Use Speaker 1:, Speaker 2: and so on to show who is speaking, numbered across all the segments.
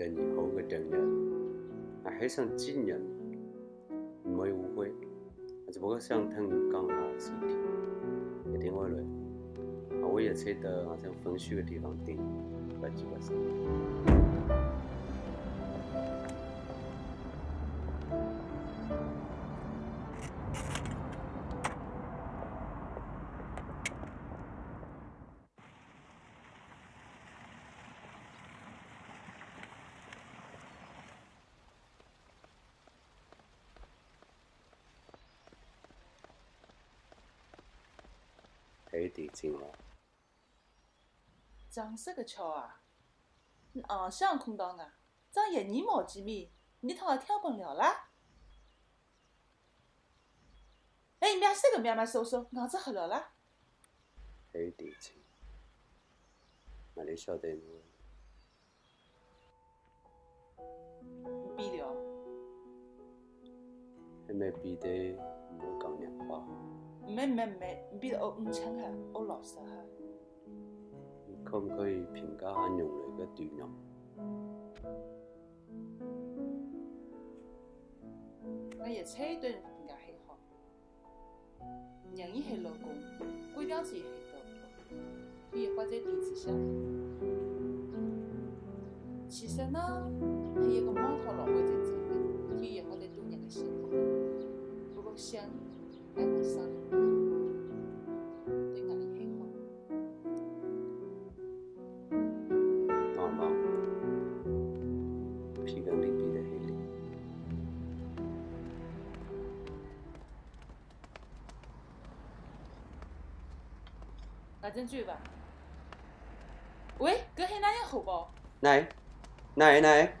Speaker 1: 人好嘅亲人，啊，好想念人，唔会误会，只不过想听讲下事情，一点唔乱，我也预测到，我像分手嘅地方，顶不急不爽。还有点劲
Speaker 2: 长啥个巧啊？硬像空到啊？长一年毛几米？你他妈跳不了啦！哎，面啥个面嘛？叔叔，脑子好了啦！
Speaker 1: 还有点劲。那你晓得吗？不
Speaker 2: 比了。
Speaker 1: 还没比得我讲两话。
Speaker 2: 没没没，不我五千块，五老实哈。
Speaker 1: 可不可以评价下人类的短用？
Speaker 2: 那野菜对人评价很好，人一系老公，我了解很多，可以放在鼻子下。其实呢，还有个猫草，老会在种的，可以放在多人的身上，不过香。我真追吧。喂，搿系哪样好不？
Speaker 1: này này này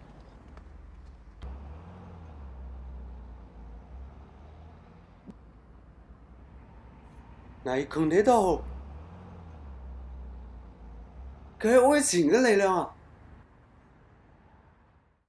Speaker 1: này không thấy đâu cái ôi xỉn cái này đâu à